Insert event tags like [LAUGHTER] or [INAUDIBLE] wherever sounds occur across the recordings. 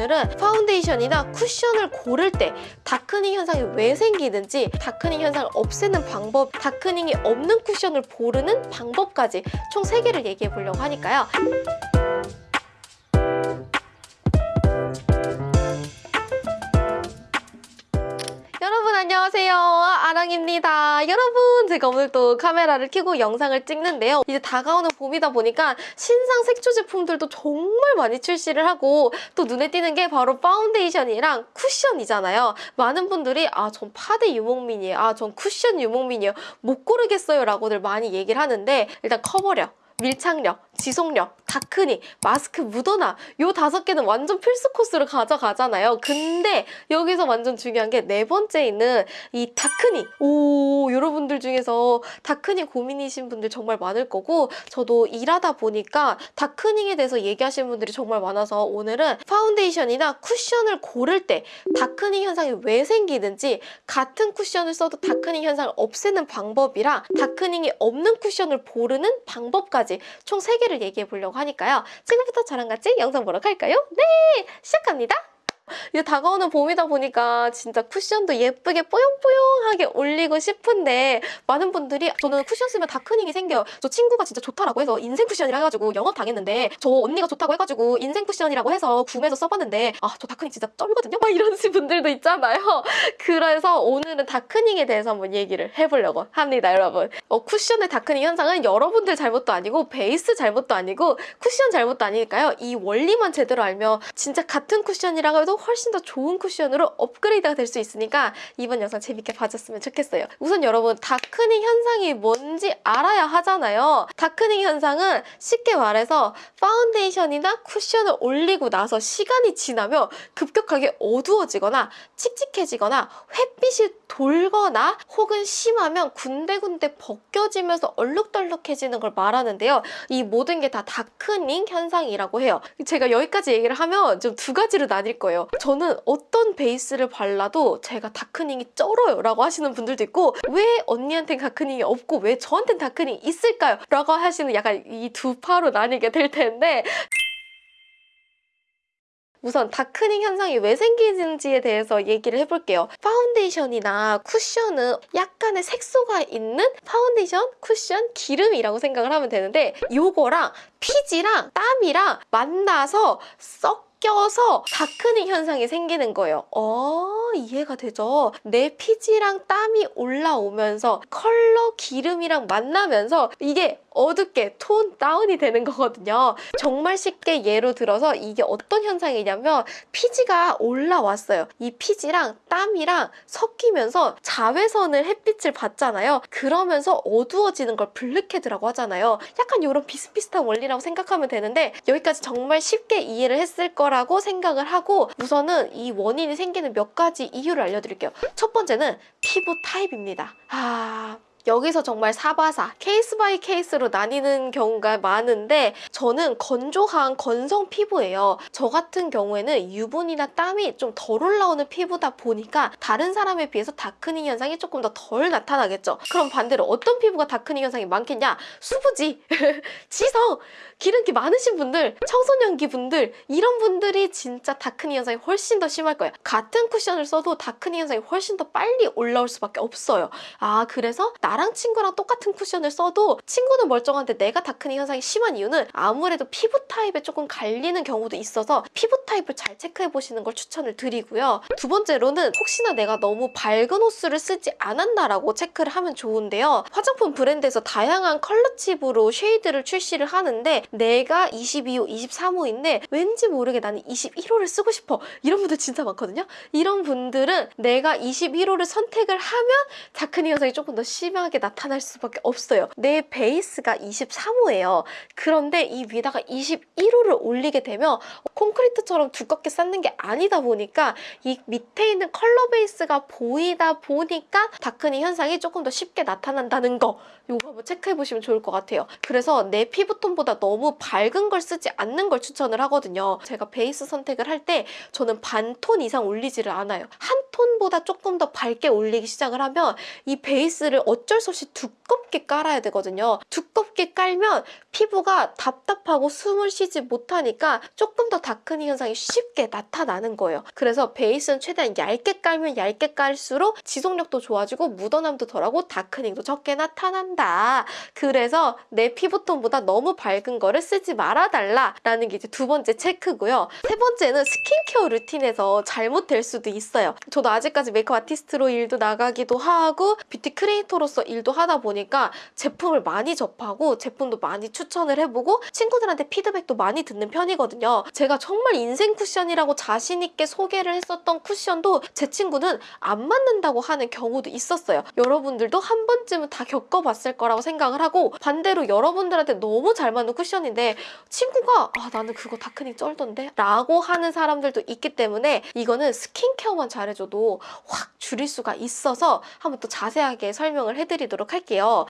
오늘은 파운데이션이나 쿠션을 고를 때 darkening 현상이 왜 생기는지 darkening 현상을 없애는 방법, darkening이 없는 쿠션을 고르는 방법까지 총 3개를 얘기해 보려고 하니까요. 아랑입니다. 여러분 제가 오늘 또 카메라를 켜고 영상을 찍는데요. 이제 다가오는 봄이다 보니까 신상 색조 제품들도 정말 많이 출시를 하고 또 눈에 띄는 게 바로 파운데이션이랑 쿠션이잖아요. 많은 분들이 아 전 파데 유목민이에요. 아 전 쿠션 유목민이에요. 못 고르겠어요 라고들 많이 얘기를 하는데 일단 커버력 밀착력, 지속력, darkening, 마스크 묻어남 요 다섯 개는 완전 필수 코스로 가져가잖아요. 근데 여기서 완전 중요한 게 네 번째 있는 이 darkening. 오 여러분들 중에서 darkening 고민이신 분들 정말 많을 거고 저도 일하다 보니까 darkening에 대해서 얘기하시는 분들이 정말 많아서 오늘은 파운데이션이나 쿠션을 고를 때 darkening 현상이 왜 생기는지 같은 쿠션을 써도 darkening 현상을 없애는 방법이랑 darkening이 없는 쿠션을 고르는 방법까지 총 3개를 얘기해 보려고 하니까요. 지금부터 저랑 같이 영상 보러 갈까요? 네! 시작합니다. 이제 다가오는 봄이다 보니까 진짜 쿠션도 예쁘게 뽀용뽀용하게 올리고 싶은데 많은 분들이 저는 쿠션 쓰면 darkening이 생겨요. 저 친구가 진짜 좋다라고 해서 인생 쿠션이라 해가지고 영업 당했는데 저 언니가 좋다고 해가지고 인생 쿠션이라고 해서 구매해서 써봤는데 아 저 darkening 진짜 쩔거든요? 막 이런 [LAUGHS] 분들도 있잖아요. 그래서 오늘은 darkening에 대해서 한번 얘기를 해보려고 합니다, 여러분. 어, 쿠션의 darkening 현상은 여러분들 잘못도 아니고 베이스 잘못도 아니고 쿠션 잘못도 아니니까요. 이 원리만 제대로 알면 진짜 같은 쿠션이라고 해도 훨씬 더 좋은 쿠션으로 업그레이드가 될 수 있으니까 이번 영상 재밌게 봐줬으면 좋겠어요. 우선 여러분 darkening 현상이 뭔지 알아야 하잖아요. darkening 현상은 쉽게 말해서 파운데이션이나 쿠션을 올리고 나서 시간이 지나면 급격하게 어두워지거나 칙칙해지거나 햇빛이 돌거나 혹은 심하면 군데군데 벗겨지면서 얼룩덜룩해지는 걸 말하는데요. 이 모든 게 다 다크닝 현상이라고 해요. 제가 여기까지 얘기를 하면 좀 두 가지로 나뉠 거예요. 저는 어떤 베이스를 발라도 제가 다크닝이 쩔어요 라고 하시는 분들도 있고 왜 언니한테는 다크닝이 없고 왜 저한테는 다크닝이 있을까요? 라고 하시는 약간 이 두 파로 나뉘게 될 텐데 우선 darkening 현상이 왜 생기는지에 대해서 얘기를 해볼게요. 파운데이션이나 쿠션은 약간의 색소가 있는 파운데이션, 쿠션, 기름이라고 생각을 하면 되는데 요거랑 피지랑 땀이랑 만나서 섞여서 darkening 현상이 생기는 거예요. 어, 이해가 되죠? 내 피지랑 땀이 올라오면서 컬러 기름이랑 만나면서 이게 어둡게 tone down이 되는 거거든요. 정말 쉽게 예로 들어서 이게 어떤 현상이냐면 피지가 올라왔어요. 이 피지랑 땀이랑 섞이면서 자외선을 햇빛을 받잖아요. 그러면서 어두워지는 걸 blackhead라고 하잖아요. 약간 이런 비슷비슷한 원리라고 생각하면 되는데 여기까지 정말 쉽게 이해를 했을 거라고 생각을 하고 우선은 이 원인이 생기는 몇 가지 이유를 알려드릴게요. 첫 번째는 피부 타입입니다. 아... 여기서 정말 사바사 case by case로 나뉘는 경우가 많은데 저는 건조한 건성 피부예요. 저 같은 경우에는 유분이나 땀이 좀 덜 올라오는 피부다 보니까 다른 사람에 비해서 darkening 현상이 조금 더 덜 나타나겠죠. 그럼 반대로 어떤 피부가 darkening 현상이 많겠냐? 수부지, [LAUGHS] 지성, 기름기 많으신 분들, 청소년기 분들 이런 분들이 진짜 darkening 현상이 훨씬 더 심할 거예요. 같은 쿠션을 써도 darkening 현상이 훨씬 더 빨리 올라올 수밖에 없어요. 아 그래서 나랑 친구랑 똑같은 쿠션을 써도 친구는 멀쩡한데 내가 darkening 현상이 심한 이유는 아무래도 피부 타입에 조금 갈리는 경우도 있어서 피부 타입을 잘 체크해 보시는 걸 추천을 드리고요. 두 번째로는 혹시나 내가 너무 밝은 호수를 쓰지 않았나라고 체크를 하면 좋은데요. 화장품 브랜드에서 다양한 컬러 칩으로 shade를 출시를 하는데 내가 22호, 23호인데 왠지 모르게 나는 21호를 쓰고 싶어. 이런 분들 진짜 많거든요. 이런 분들은 내가 21호를 선택을 하면 darkening 현상이 조금 더 심하게 나타날 수밖에 없어요. 내 베이스가 23호예요. 그런데 이 위에다가 21호를 올리게 되면 콘크리트처럼 두껍게 쌓는 게 아니다 보니까 이 밑에 있는 컬러 베이스가 보이다 보니까 darkening 현상이 조금 더 쉽게 나타난다는 거 이거 한번 체크해 보시면 좋을 것 같아요. 그래서 내 피부톤보다 너무 밝은 걸 쓰지 않는 걸 추천을 하거든요. 제가 베이스 선택을 할 때 저는 반톤 이상 올리지를 않아요. 한 톤보다 조금 더 밝게 올리기 시작을 하면 이 베이스를 어쩔 수 없이 두껍게 깔아야 되거든요. 두껍게 깔면 피부가 답답하고 숨을 쉬지 못하니까 조금 더 darkening 현상이 쉽게 나타나는 거예요. 그래서 베이스는 최대한 얇게 깔면 얇게 깔수록 지속력도 좋아지고 묻어남도 덜하고 darkening도 적게 나타난다. 그래서 내 피부톤보다 너무 밝은 거를 쓰지 말아달라라는 게 이제 두 번째 체크고요. 세 번째는 스킨케어 루틴에서 잘못될 수도 있어요. 저도 아직까지 메이크업 아티스트로 일도 나가기도 하고 뷰티 크리에이터로서 일도 하다 보니까 제품을 많이 접하고 제품도 많이 추천을 해보고 친구들한테 피드백도 많이 듣는 편이거든요. 제가 정말 인생 쿠션이라고 자신 있게 소개를 했었던 쿠션도 제 친구는 안 맞는다고 하는 경우도 있었어요. 여러분들도 한 번쯤은 다 겪어봤을 거라고 생각을 하고 반대로 여러분들한테 너무 잘 맞는 쿠션인데 친구가 아 나는 그거 다크닝 쩔던데 라고 하는 사람들도 있기 때문에 이거는 스킨케어만 잘해줘도 확 줄일 수가 있어서 한번 또 자세하게 설명을 해드 리도록 할게요.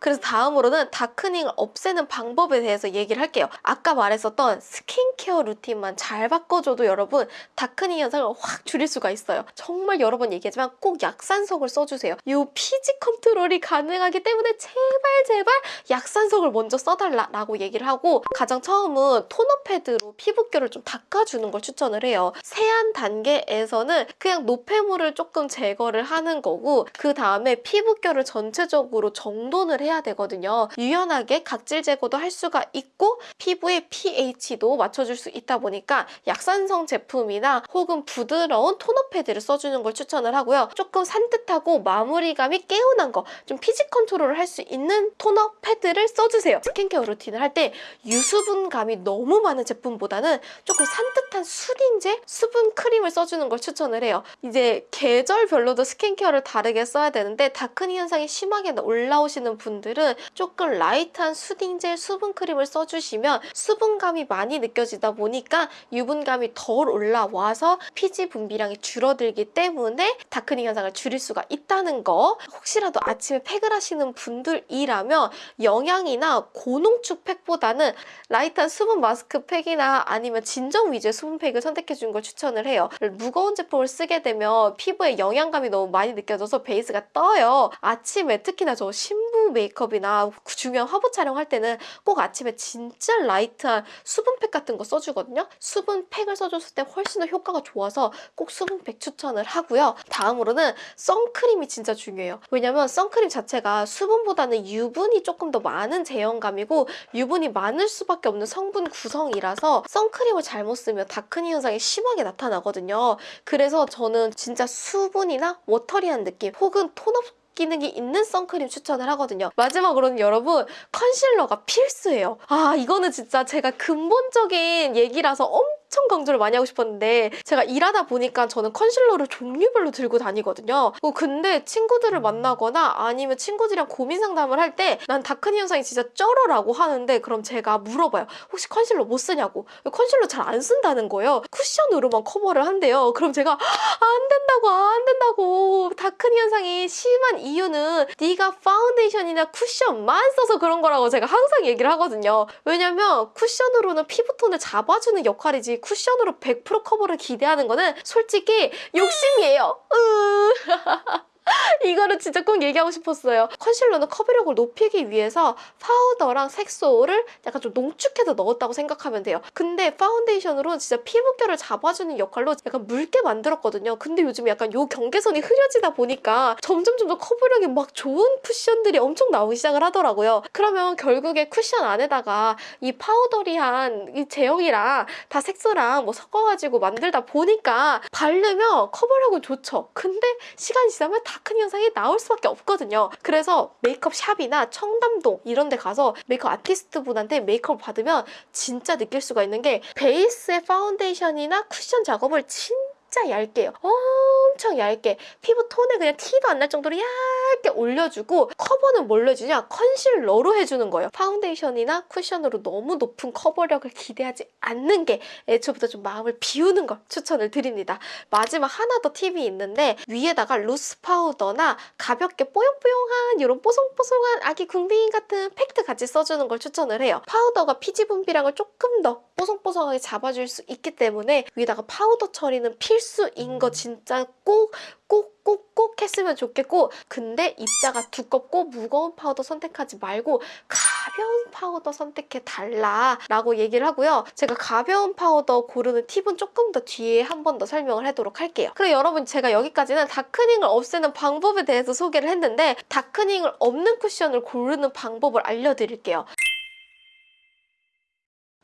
그래서 다음으로는 darkening을 없애는 방법에 대해서 얘기를 할게요. 아까 말했었던 스킨케어 루틴만 잘 바꿔줘도 여러분 darkening 현상을 확 줄일 수가 있어요. 정말 여러 번 얘기하지만 꼭 약산성을 써주세요. 이 피지 컨트롤이 가능하기 때문에 제발 제발 약산성을 먼저 써달라라고 얘기를 하고 가장 처음은 토너 패드로 피부결을 좀 닦아주는 걸 추천을 해요. 세안 단계에서는 그냥 노폐물을 조금 제거를 하는 거고 그 다음에 피부결을 전체적으로 정돈을 해야 되거든요. 유연하게 각질 제거도 할 수가 있고 피부의 pH도 맞춰줄 수 있다 보니까 약산성 제품이나 혹은 부드러운 토너 패드를 써주는 걸 추천을 하고요. 조금 산뜻하고 마무리감이 개운한 거, 좀 피지 컨트롤을 할 수 있는 토너 패드를 써주세요. 스킨케어 루틴을 할 때 유수분감이 너무 많은 제품보다는 조금 산뜻한 soothing젤, 수분 크림을 써주는 걸 추천을 해요. 이제 계절별로도 스킨케어를 다르게 써야 되는데 darkening 현상이 심하게 올라오시는 분들은 조금 light한 soothing젤, 수분 크림을 써주시면 수분감이 많이 느껴지다 보니까 유분감이 덜 올라와서 피지 분비량이 줄어들기 때문에 darkening 현상을 줄일 수가 있다는 거 혹시라도 아침에 팩을 하시는 분들이라면 영양이나 고농축 팩보다는 light한 수분 마스크 팩이나 아니면 진정 위주의 수분 팩을 선택해 주는 걸 추천을 해요. 무거운 제품을 쓰게 되면 피부에 영양감이 너무 많이 느껴져서 베이스가 떠요. 아침에 특히나 저 신부 메이크업이나 중요한 화보 촬영할 때는 꼭 아침에 진짜 light한 수분팩 같은 거 써주거든요. 수분팩을 써줬을 때 훨씬 더 효과가 좋아서 꼭 수분팩 추천을 하고요. 다음으로는 선크림이 진짜 중요해요. 왜냐면 선크림 자체가 수분보다는 유분이 조금 더 많은 제형감이고 유분이 많을 수밖에 없는 성분 구성이라서 선크림을 잘못 쓰면 다크닝 현상이 심하게 나타나거든요. 그래서 저는 진짜 수분이나 워터리한 느낌 혹은 톤업 기능이 있는 선크림 추천을 하거든요. 마지막으로는 여러분 컨실러가 필수예요. 아 이거는 진짜 제가 근본적인 얘기라서 엄청 강조를 많이 하고 싶었는데 제가 일하다 보니까 저는 컨실러를 종류별로 들고 다니거든요. 어, 근데 친구들을 만나거나 아니면 친구들이랑 고민 상담을 할 때 난 다크니 현상이 진짜 쩔어라고 하는데 그럼 제가 물어봐요. 혹시 컨실러 못 쓰냐고. 컨실러 잘 안 쓴다는 거예요. 쿠션으로만 커버를 한대요. 그럼 제가 안 된다고 안 된다고 darkening 현상이 심한 이유는 네가 파운데이션이나 쿠션만 써서 그런 거라고 제가 항상 얘기를 하거든요. 왜냐면 쿠션으로는 피부톤을 잡아주는 역할이지 쿠션으로 100% 커버를 기대하는 거는 솔직히 욕심이에요. [LAUGHS] [LAUGHS] 으 이거를 진짜 꼭 얘기하고 싶었어요. 컨실러는 커버력을 높이기 위해서 파우더랑 색소를 약간 좀 농축해서 넣었다고 생각하면 돼요. 근데 파운데이션으로 진짜 피부결을 잡아주는 역할로 약간 묽게 만들었거든요. 근데 요즘 약간 요 경계선이 흐려지다 보니까 점점 점점 커버력이 막 좋은 쿠션들이 엄청 나오기 시작을 하더라고요. 그러면 결국에 쿠션 안에다가 이 powdery한 이 제형이랑 다 색소랑 뭐 섞어가지고 만들다 보니까 바르면 커버력은 좋죠. 근데 시간이 지나면 darkening 현상이 나올 수밖에 없거든요. 그래서 메이크업 샵이나 청담동 이런 데 가서 메이크업 아티스트 분한테 메이크업을 받으면 진짜 느낄 수가 있는 게 베이스의 파운데이션이나 쿠션 작업을 진짜 얇게요. 엄청 얇게 피부 톤에 그냥 티도 안 날 정도로 얇게 올려주고 커버는 뭘로 해주냐? 컨실러로 해주는 거예요. 파운데이션이나 쿠션으로 너무 높은 커버력을 기대하지 않는 게 애초부터 좀 마음을 비우는 걸 추천을 드립니다. 마지막 하나 더 팁이 있는데 위에다가 loose 파우더나 가볍게 뽀용뽀용한 이런 뽀송뽀송한 아기 궁딩이 같은 팩트 같이 써주는 걸 추천을 해요. 파우더가 피지 분비량을 조금 더 뽀송뽀송하게 잡아줄 수 있기 때문에 위에다가 파우더 처리는 필수인 거 진짜 꼭 꼭꼭꼭 했으면 좋겠고 근데 입자가 두껍고 무거운 파우더 선택하지 말고 가벼운 파우더 선택해 달라 라고 얘기를 하고요. 제가 가벼운 파우더 고르는 팁은 조금 더 뒤에 한 번 더 설명을 하도록 할게요. 그리고 여러분 제가 여기까지는 darkening을 없애는 방법에 대해서 소개를 했는데 darkening을 없는 쿠션을 고르는 방법을 알려드릴게요.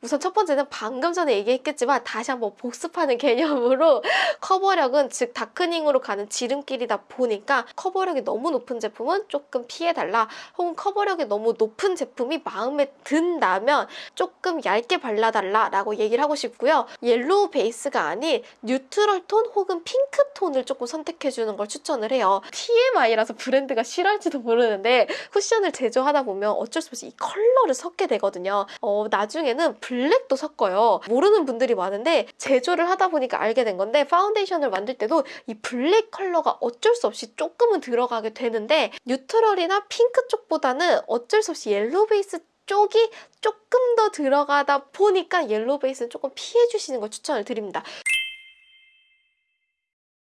우선 첫 번째는 방금 전에 얘기했겠지만 다시 한번 복습하는 [LAUGHS] 개념으로 커버력은 즉 darkening으로 가는 지름길이다 보니까 커버력이 너무 높은 제품은 조금 피해달라 혹은 커버력이 너무 높은 제품이 마음에 든다면 조금 얇게 발라달라 라고 얘기를 하고 싶고요. 옐로우 베이스가 아닌 neutral 톤 혹은 핑크 톤을 조금 선택해주는 걸 추천을 해요. TMI라서 브랜드가 싫어할지도 모르는데 쿠션을 제조하다 보면 어쩔 수 없이 이 컬러를 섞게 되거든요. 어, 나중에는 블랙도 섞어요. 모르는 분들이 많은데 제조를 하다 보니까 알게 된 건데 파운데이션을 만들 때도 이 블랙 컬러가 어쩔 수 없이 조금은 들어가게 되는데 neutral이나 핑크 쪽보다는 어쩔 수 없이 옐로우 베이스 쪽이 조금 더 들어가다 보니까 yellow 베이스는 조금 피해 주시는 걸 추천을 드립니다.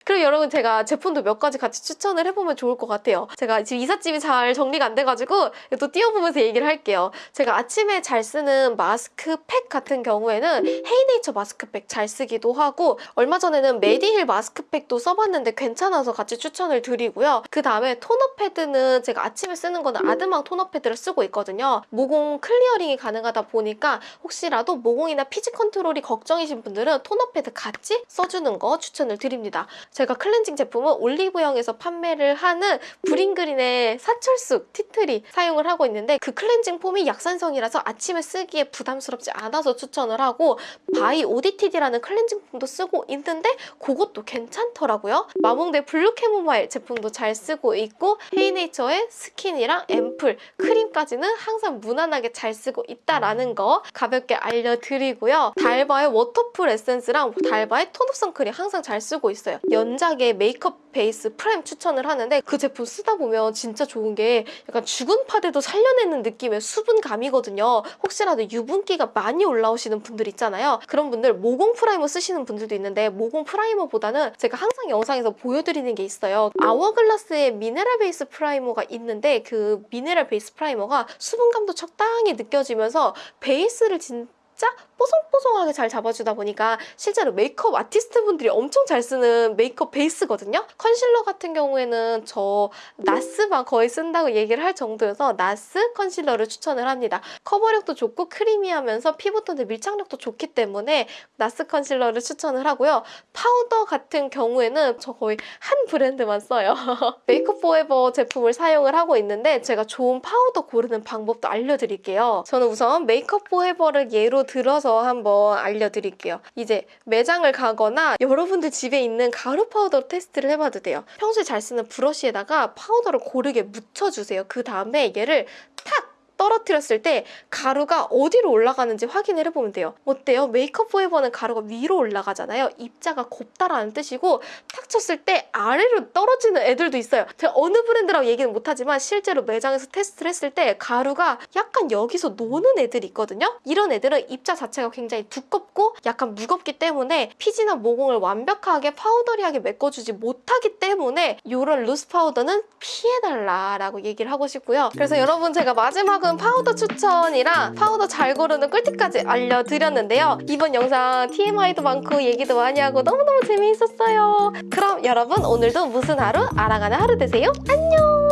그리고 여러분 제가 제품도 몇 가지 같이 추천을 해보면 좋을 것 같아요. 제가 지금 이삿짐이 잘 정리가 안 돼가지고 또 띄워보면서 얘기를 할게요. 제가 아침에 잘 쓰는 마스크팩 같은 경우에는 헤이네이처 마스크팩 잘 쓰기도 하고 얼마 전에는 메디힐 마스크팩도 써봤는데 괜찮아서 같이 추천을 드리고요. 그 다음에 토너 패드는 제가 아침에 쓰는 거는 아드망 토너 패드를 쓰고 있거든요. 모공 clearing이 가능하다 보니까 혹시라도 모공이나 피지 컨트롤이 걱정이신 분들은 토너 패드 같이 써주는 거 추천을 드립니다. 제가 클렌징 제품은 올리브영에서 판매를 하는 브링그린의 사철쑥 티트리 사용을 하고 있는데 그 클렌징 폼이 약산성이라서 아침에 쓰기에 부담스럽지 않아서 추천을 하고 바이 ODTD라는 클렌징 폼도 쓰고 있는데 그것도 괜찮더라고요. 마몽드 블루 캐모마일 제품도 잘 쓰고 있고 헤이네이처의 스킨이랑 앰플, 크림까지는 항상 무난하게 잘 쓰고 있다라는 거 가볍게 알려드리고요. 달바의 워터풀 에센스랑 달바의 tone-up 선크림 항상 잘 쓰고 있어요. 연작의 메이크업 베이스 프라임 추천을 하는데 그 제품 쓰다 보면 진짜 좋은 게 약간 죽은 파데도 살려내는 느낌의 수분감이거든요. 혹시라도 유분기가 많이 올라오시는 분들 있잖아요. 그런 분들 모공 프라이머 쓰시는 분들도 있는데 모공 프라이머보다는 제가 항상 영상에서 보여드리는 게 있어요. 아워글라스의 미네랄 베이스 프라이머가 있는데 그 미네랄 베이스 프라이머가 수분감도 적당히 느껴지면서 베이스를 진짜 뽀송뽀송하게 잘 잡아주다 보니까 실제로 메이크업 아티스트 분들이 엄청 잘 쓰는 메이크업 베이스거든요. 컨실러 같은 경우에는 저 나스만 거의 쓴다고 얘기를 할 정도여서 나스 컨실러를 추천을 합니다. 커버력도 좋고 크리미하면서 피부톤의 밀착력도 좋기 때문에 나스 컨실러를 추천을 하고요. 파우더 같은 경우에는 저 거의 한 브랜드만 써요. [LAUGHS] 메이크업 포에버 제품을 사용을 하고 있는데 제가 좋은 파우더 고르는 방법도 알려드릴게요. 저는 우선 메이크업 포에버를 예로 들어서 한번 알려드릴게요. 이제 매장을 가거나 여러분들 집에 있는 가루 파우더 테스트를 해봐도 돼요. 평소에 잘 쓰는 브러쉬에다가 파우더를 고르게 묻혀주세요. 그 다음에 얘를 탁! 떨어뜨렸을 때 가루가 어디로 올라가는지 확인을 해보면 돼요. 어때요? 메이크업 포에버는 가루가 위로 올라가잖아요. 입자가 곱다라는 뜻이고 탁 쳤을 때 아래로 떨어지는 애들도 있어요. 제가 어느 브랜드라고 얘기는 못하지만 실제로 매장에서 테스트를 했을 때 가루가 약간 여기서 노는 애들이 있거든요. 이런 애들은 입자 자체가 굉장히 두껍고 약간 무겁기 때문에 피지나 모공을 완벽하게 powdery하게 메꿔주지 못하기 때문에 이런 loose 파우더는 피해달라라고 얘기를 하고 싶고요. 그래서 여러분 제가 마지막은 파우더 추천이랑 파우더 잘 고르는 꿀팁까지 알려드렸는데요. 이번 영상 TMI도 많고 얘기도 많이 하고 너무너무 재미있었어요. 그럼 여러분 오늘도 무슨 하루? 알아가는 하루 되세요. 안녕!